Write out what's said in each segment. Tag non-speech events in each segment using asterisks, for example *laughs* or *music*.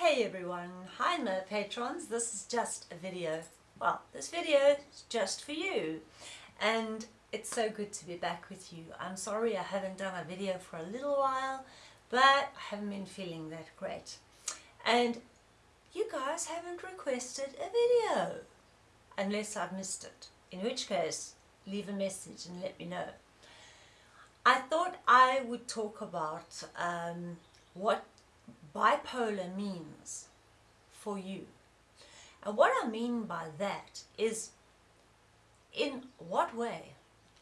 Hey everyone, hi my patrons, this is just a video. Well, this video is just for you and it's so good to be back with you. I'm sorry I haven't done a video for a little while but I haven't been feeling that great. And you guys haven't requested a video unless I've missed it, in which case leave a message and let me know. I thought I would talk about um, what bipolar means for you. And what I mean by that is in what way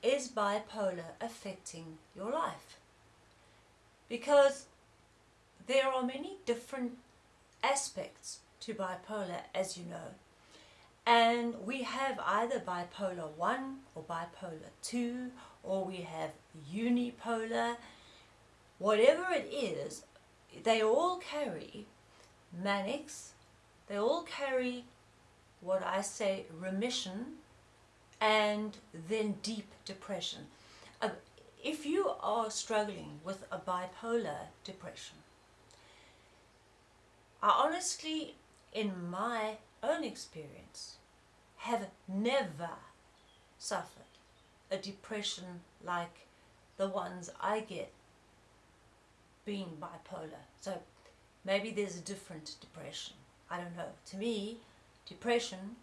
is bipolar affecting your life? Because there are many different aspects to bipolar as you know and we have either bipolar 1 or bipolar 2 or we have unipolar whatever it is they all carry manics, they all carry what I say remission and then deep depression. Uh, if you are struggling with a bipolar depression, I honestly, in my own experience, have never suffered a depression like the ones I get being bipolar. So maybe there's a different depression. I don't know. To me, depression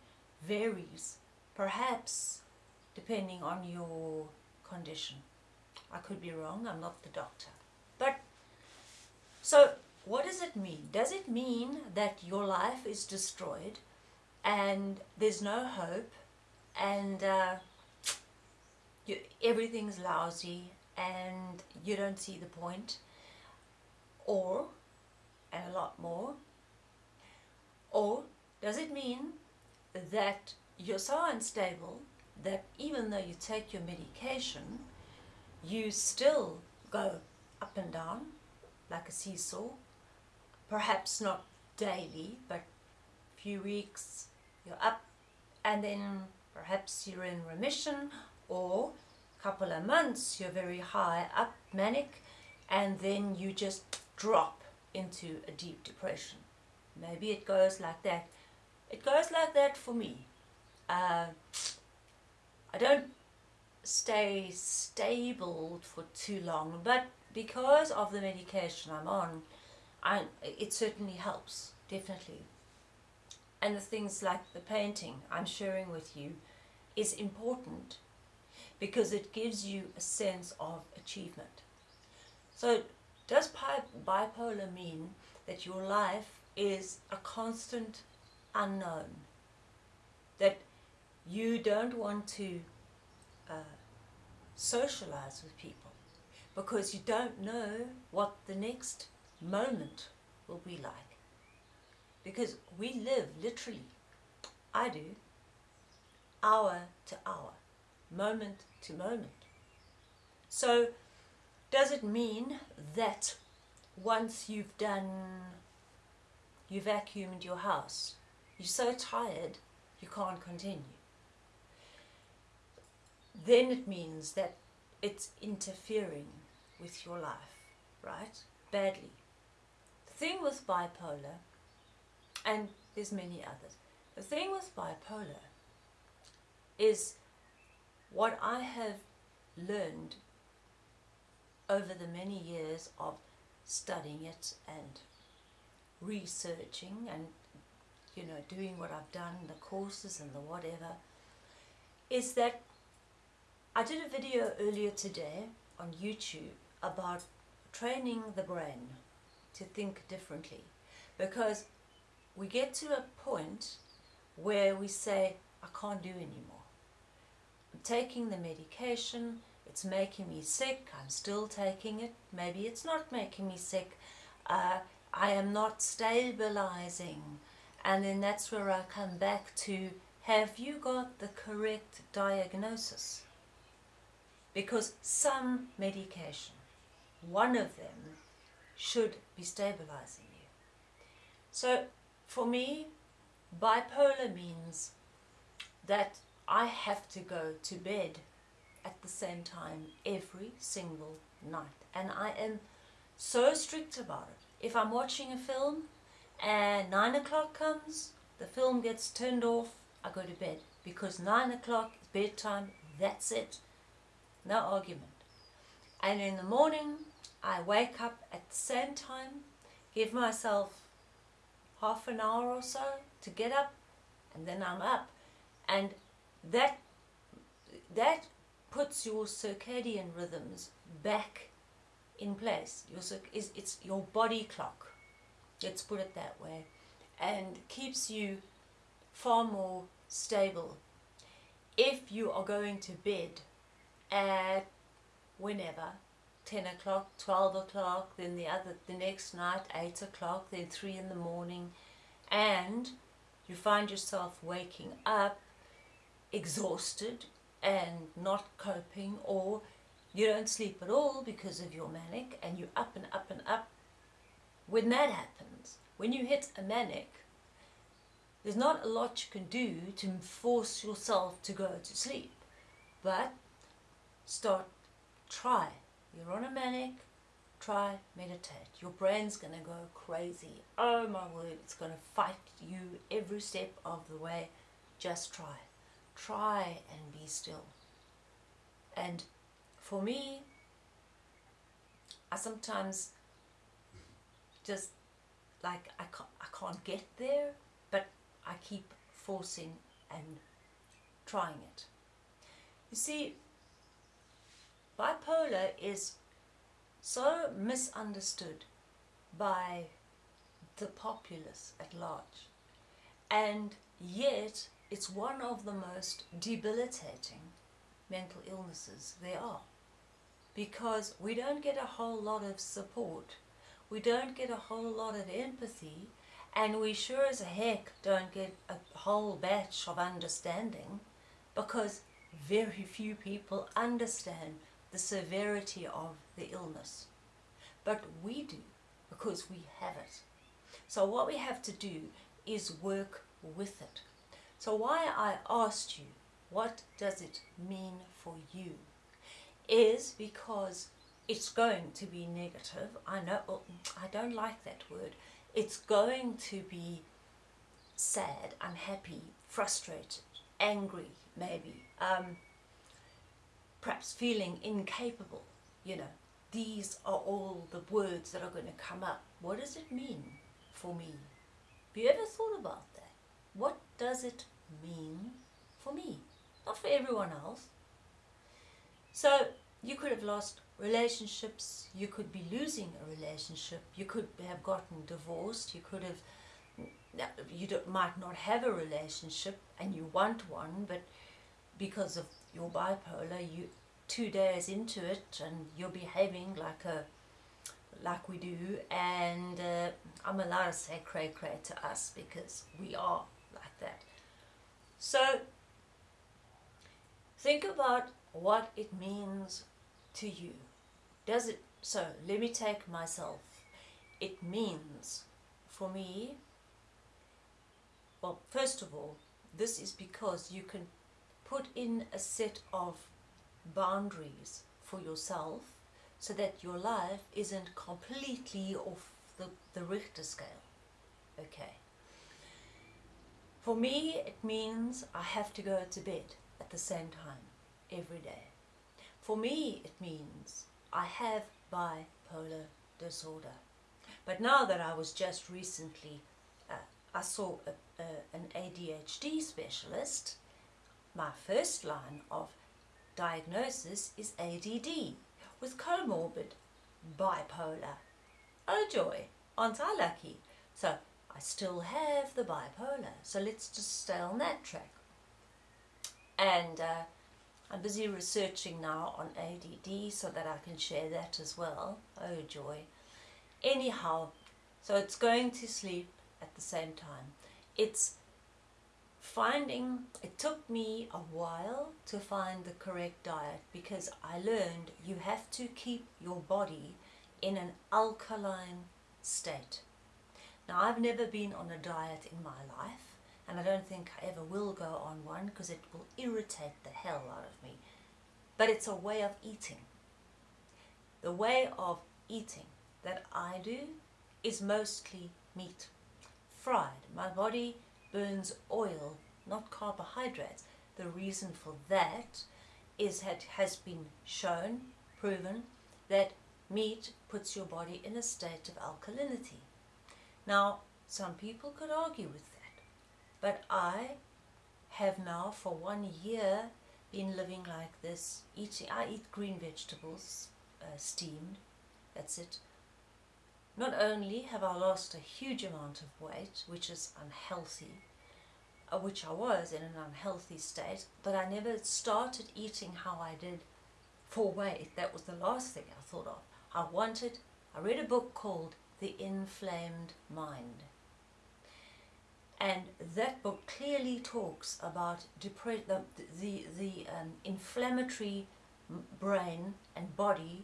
varies, perhaps depending on your condition. I could be wrong, I'm not the doctor. But, so what does it mean? Does it mean that your life is destroyed and there's no hope and uh, you, everything's lousy and you don't see the point? Or, and a lot more, or does it mean that you're so unstable that even though you take your medication, you still go up and down like a seesaw, perhaps not daily, but a few weeks you're up and then perhaps you're in remission or a couple of months you're very high up manic and then you just drop into a deep depression. Maybe it goes like that. It goes like that for me. Uh, I don't stay stable for too long, but because of the medication I'm on, I, it certainly helps, definitely. And the things like the painting I'm sharing with you is important because it gives you a sense of achievement. So does bipolar mean that your life is a constant unknown? That you don't want to uh, socialize with people because you don't know what the next moment will be like. Because we live literally, I do, hour to hour, moment to moment. So does it mean that once you've done, you vacuumed your house, you're so tired you can't continue? Then it means that it's interfering with your life, right? Badly. The thing with bipolar, and there's many others, the thing with bipolar is what I have learned over the many years of studying it and researching and you know doing what I've done the courses and the whatever is that I did a video earlier today on YouTube about training the brain to think differently. Because we get to a point where we say I can't do anymore. I'm taking the medication it's making me sick, I'm still taking it, maybe it's not making me sick, uh, I am not stabilizing. And then that's where I come back to, have you got the correct diagnosis? Because some medication, one of them, should be stabilizing you. So for me, bipolar means that I have to go to bed at the same time every single night. And I am so strict about it. If I'm watching a film and nine o'clock comes, the film gets turned off, I go to bed because nine o'clock is bedtime, that's it. No argument. And in the morning, I wake up at the same time, give myself half an hour or so to get up, and then I'm up. And that that puts your circadian rhythms back in place. Your is it's your body clock. Let's put it that way, and keeps you far more stable. If you are going to bed at whenever, 10 o'clock, 12 o'clock, then the other the next night, 8 o'clock, then 3 in the morning, and you find yourself waking up exhausted and not coping or you don't sleep at all because of your manic and you're up and up and up. When that happens, when you hit a manic, there's not a lot you can do to force yourself to go to sleep. But start, try. You're on a manic, try, meditate. Your brain's going to go crazy. Oh my word, it's going to fight you every step of the way. Just try. Try and be still. And for me, I sometimes just like I can't, I can't get there, but I keep forcing and trying it. You see, bipolar is so misunderstood by the populace at large, and yet it's one of the most debilitating mental illnesses there are because we don't get a whole lot of support, we don't get a whole lot of empathy, and we sure as heck don't get a whole batch of understanding because very few people understand the severity of the illness. But we do because we have it. So what we have to do is work with it. So why I asked you, what does it mean for you? is because it's going to be negative. I know, oh, I don't like that word. It's going to be sad, unhappy, frustrated, angry, maybe, um, perhaps feeling incapable, you know. These are all the words that are going to come up. What does it mean for me? Have you ever thought about that? What does it mean for me? Not for everyone else. So you could have lost relationships, you could be losing a relationship, you could have gotten divorced, you could have, you might not have a relationship and you want one, but because of your bipolar, you two days into it and you're behaving like a like we do and uh, I'm allowed to say cray cray to us because we are like that. So think about what it means to you. Does it, so let me take myself. It means for me, well, first of all, this is because you can put in a set of boundaries for yourself so that your life isn't completely off the, the Richter scale. Okay. For me, it means I have to go to bed at the same time every day. For me, it means I have bipolar disorder. But now that I was just recently, uh, I saw a, an ADHD specialist, my first line of diagnosis is ADD with comorbid bipolar. Oh joy, aren't I lucky? So I still have the bipolar, so let's just stay on that track. And uh, I'm busy researching now on ADD so that I can share that as well. Oh joy. Anyhow, so it's going to sleep at the same time. It's finding, it took me a while to find the correct diet because I learned you have to keep your body in an alkaline state. Now I've never been on a diet in my life and I don't think I ever will go on one because it will irritate the hell out of me. But it's a way of eating. The way of eating that I do is mostly meat. fried. My body burns oil, not carbohydrates. The reason for that is that has been shown, proven, that meat puts your body in a state of alkalinity. Now, some people could argue with that, but I have now for one year been living like this, eating, I eat green vegetables, uh, steamed, that's it. Not only have I lost a huge amount of weight, which is unhealthy, uh, which I was in an unhealthy state, but I never started eating how I did for weight. That was the last thing I thought of. I wanted, I read a book called The Inflamed Mind. And that book clearly talks about the, the, the um, inflammatory brain and body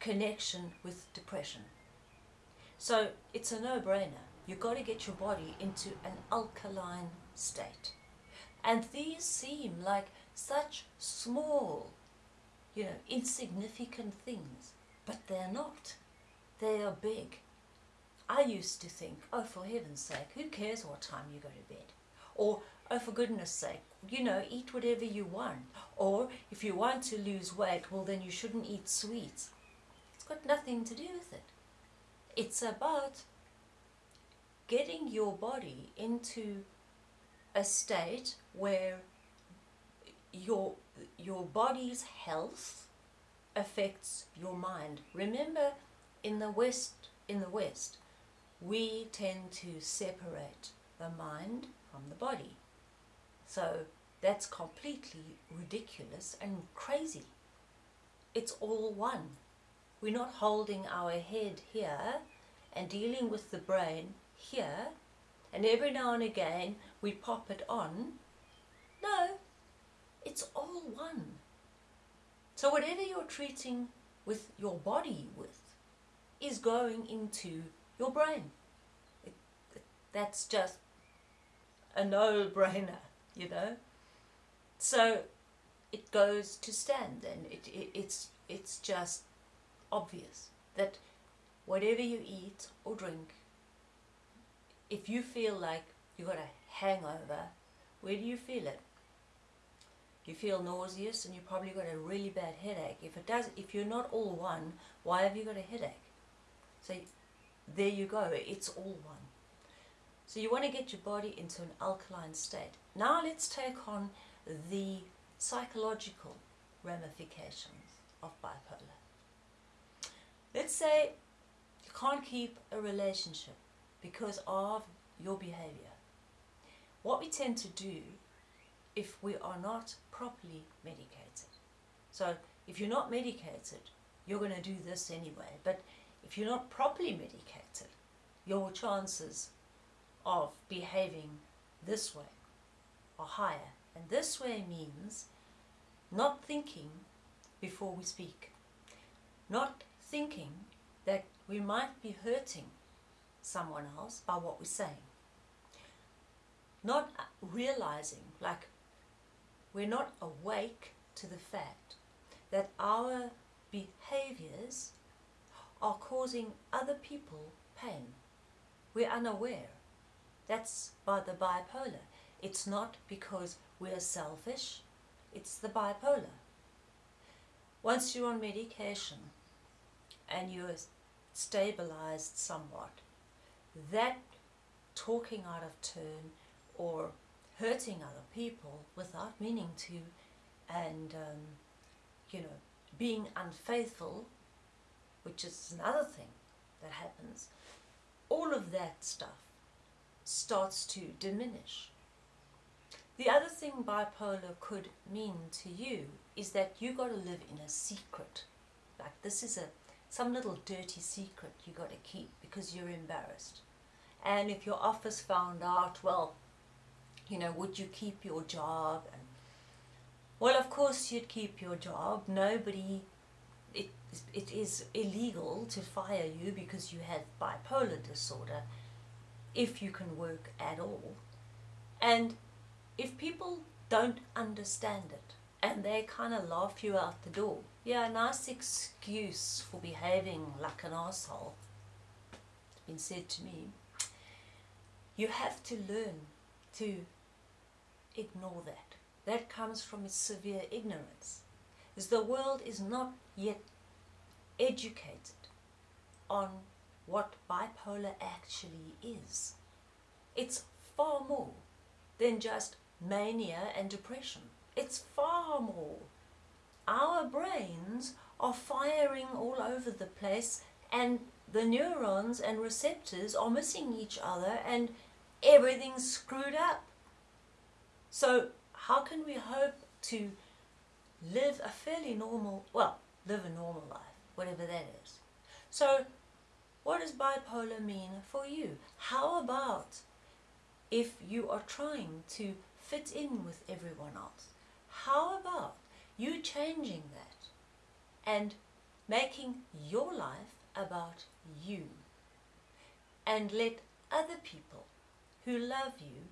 connection with depression. So it's a no-brainer. You've got to get your body into an alkaline state. And these seem like such small, you know, insignificant things, but they're not. They are big. I used to think, oh, for heaven's sake, who cares what time you go to bed? Or, oh, for goodness sake, you know, eat whatever you want. Or, if you want to lose weight, well, then you shouldn't eat sweets. It's got nothing to do with it. It's about getting your body into a state where your your body's health affects your mind. Remember in the west in the west we tend to separate the mind from the body. So that's completely ridiculous and crazy. It's all one. We're not holding our head here and dealing with the brain here and every now and again we pop it on. No, it's all one. So whatever you're treating with your body with is going into your brain. It, that's just a no-brainer, you know. So it goes to stand and it, it, it's, it's just obvious that whatever you eat or drink if you feel like you've got a hangover, where do you feel it? You feel nauseous and you probably got a really bad headache. If it does, if you're not all one, why have you got a headache? So there you go, it's all one. So you want to get your body into an alkaline state. Now let's take on the psychological ramifications of bipolar. Let's say you can't keep a relationship because of your behavior. What we tend to do if we are not properly medicated. So if you're not medicated, you're going to do this anyway. But if you're not properly medicated, your chances of behaving this way are higher. And this way means not thinking before we speak. Not thinking that we might be hurting someone else by what we're saying. Not uh, realizing, like, we're not awake to the fact that our behaviors are causing other people pain. We're unaware. That's by the bipolar. It's not because we're selfish, it's the bipolar. Once you're on medication and you're stabilized somewhat, that talking out of turn or hurting other people without meaning to and um, you know being unfaithful which is another thing that happens all of that stuff starts to diminish the other thing bipolar could mean to you is that you got to live in a secret like this is a some little dirty secret you got to keep because you're embarrassed. And if your office found out, well, you know, would you keep your job? And well, of course you'd keep your job. Nobody, it, is illegal to fire you because you have bipolar disorder if you can work at all. And if people don't understand it and they kind of laugh you out the door, yeah, a nice excuse for behaving like an asshole. It's been said to me. you have to learn to ignore that. That comes from severe ignorance. Is the world is not yet educated on what bipolar actually is. It's far more than just mania and depression. It's far more. Our brains are firing all over the place and the neurons and receptors are missing each other and everything's screwed up. So how can we hope to live a fairly normal, well, live a normal life, whatever that is. So what does bipolar mean for you? How about if you are trying to fit in with everyone else? How about you changing that and making your life about you and let other people who love you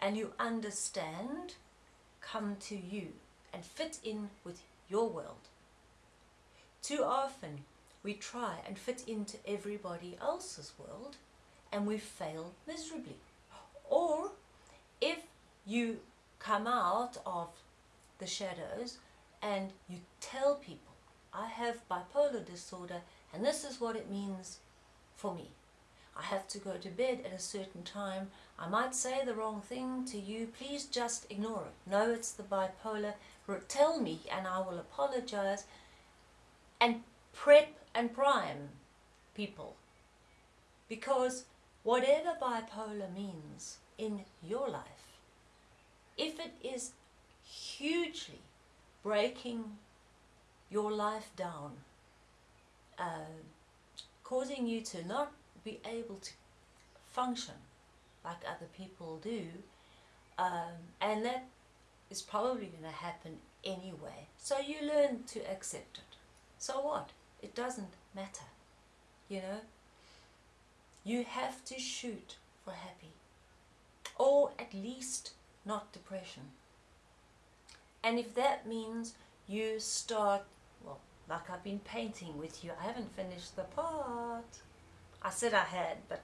and who understand come to you and fit in with your world. Too often we try and fit into everybody else's world and we fail miserably. Or if you come out of the shadows and you tell people, I have bipolar disorder and this is what it means for me. I have to go to bed at a certain time. I might say the wrong thing to you. Please just ignore it. No, it's the bipolar. Tell me and I will apologize. And prep and prime people. Because whatever bipolar means in your life, if it is hugely breaking your life down, uh, causing you to not be able to function like other people do, um, and that is probably going to happen anyway. So you learn to accept it. So what? It doesn't matter, you know? You have to shoot for happy, or at least not depression. And if that means you start, well, like I've been painting with you, I haven't finished the part. I said I had, but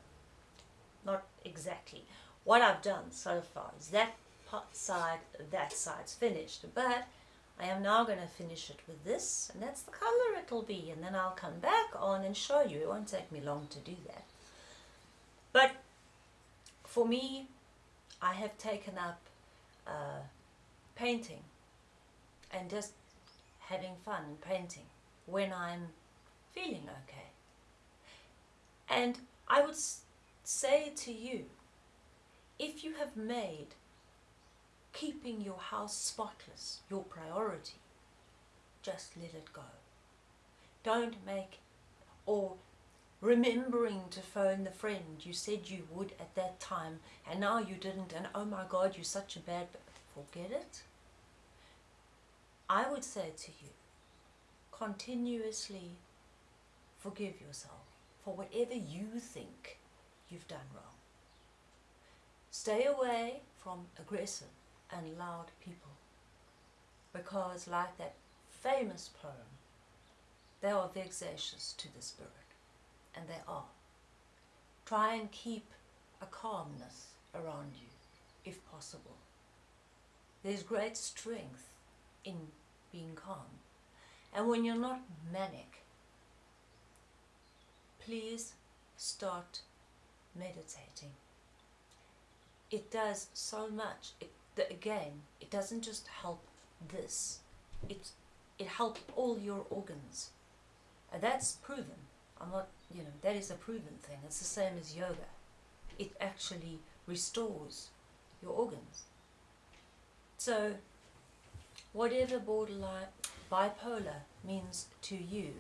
not exactly. What I've done so far is that part side, that side's finished, but I am now going to finish it with this, and that's the color it'll be, and then I'll come back on and show you. It won't take me long to do that. But for me, I have taken up uh, painting and just having fun painting when I'm feeling okay. And I would say to you, if you have made keeping your house spotless your priority, just let it go. Don't make, or remembering to phone the friend you said you would at that time and now you didn't and oh my god you're such a bad, forget it. I would say to you, continuously forgive yourself for whatever you think you've done wrong. Stay away from aggressive and loud people because like that famous poem, they are vexatious to the spirit, and they are. Try and keep a calmness around you, if possible. There's great strength in being calm. And when you're not manic, please start meditating. It does so much. It, the, again, it doesn't just help this. It, it helps all your organs. And that's proven. I'm not, you know, that is a proven thing. It's the same as yoga. It actually restores your organs. So, whatever borderline bipolar means to you,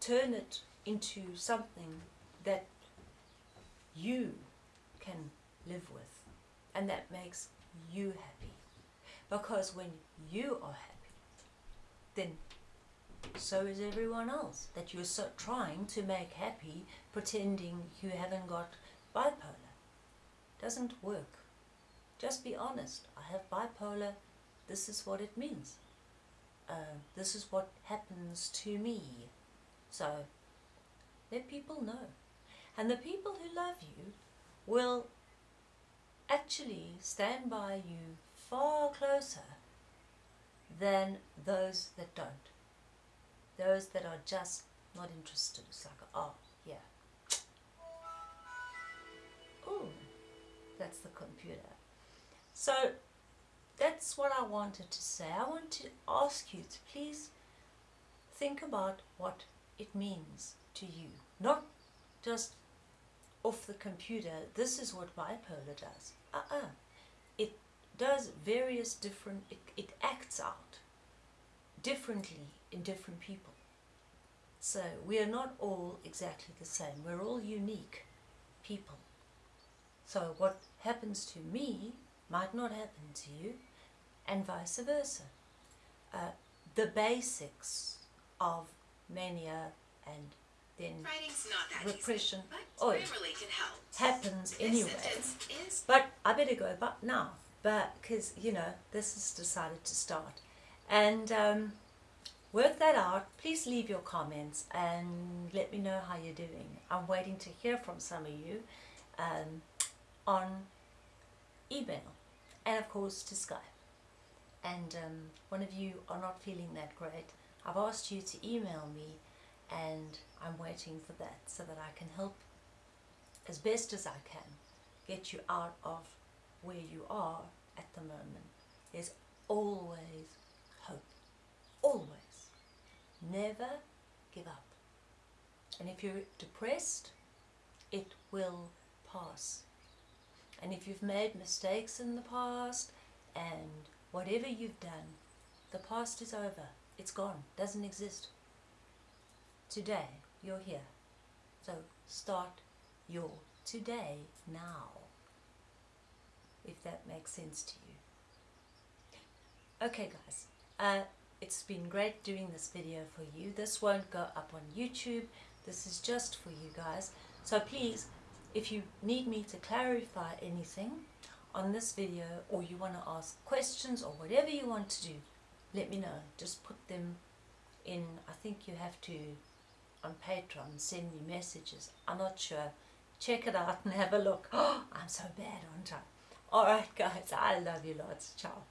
turn it into something that you can live with and that makes you happy. Because when you are happy, then so is everyone else that you're so trying to make happy pretending you haven't got bipolar. Doesn't work. Just be honest. I have bipolar. This is what it means. Uh, this is what happens to me. So let people know. And the people who love you will actually stand by you far closer than those that don't. Those that are just not interested. It's like, oh, yeah. Oh, that's the computer. So that's what I wanted to say. I want to ask you to please think about what it means to you. Not just off the computer, this is what bipolar does. Uh-uh. It does various different, it, it acts out differently in different people. So we are not all exactly the same. We're all unique people. So what happens to me might not happen to you and vice versa. Uh, the basics of mania and then repression oh, happens anyway. But I better go but now, but because you know this has decided to start, and um, work that out. Please leave your comments and let me know how you're doing. I'm waiting to hear from some of you um, on email and of course to Skype. And um, one of you are not feeling that great. I've asked you to email me and I'm waiting for that so that I can help as best as I can get you out of where you are at the moment. There's always hope. Always. Never give up. And if you're depressed, it will pass. And if you've made mistakes in the past and whatever you've done, the past is over. It's gone. Doesn't exist. Today, you're here. So start your today now. If that makes sense to you. Okay guys, uh, it's been great doing this video for you. This won't go up on YouTube. This is just for you guys. So please if you need me to clarify anything on this video or you want to ask questions or whatever you want to do, let me know. Just put them in, I think you have to, on Patreon, send me messages. I'm not sure. Check it out and *laughs* have a look. Oh, *gasps* I'm so bad, aren't I? Alright guys, I love you lots. Ciao.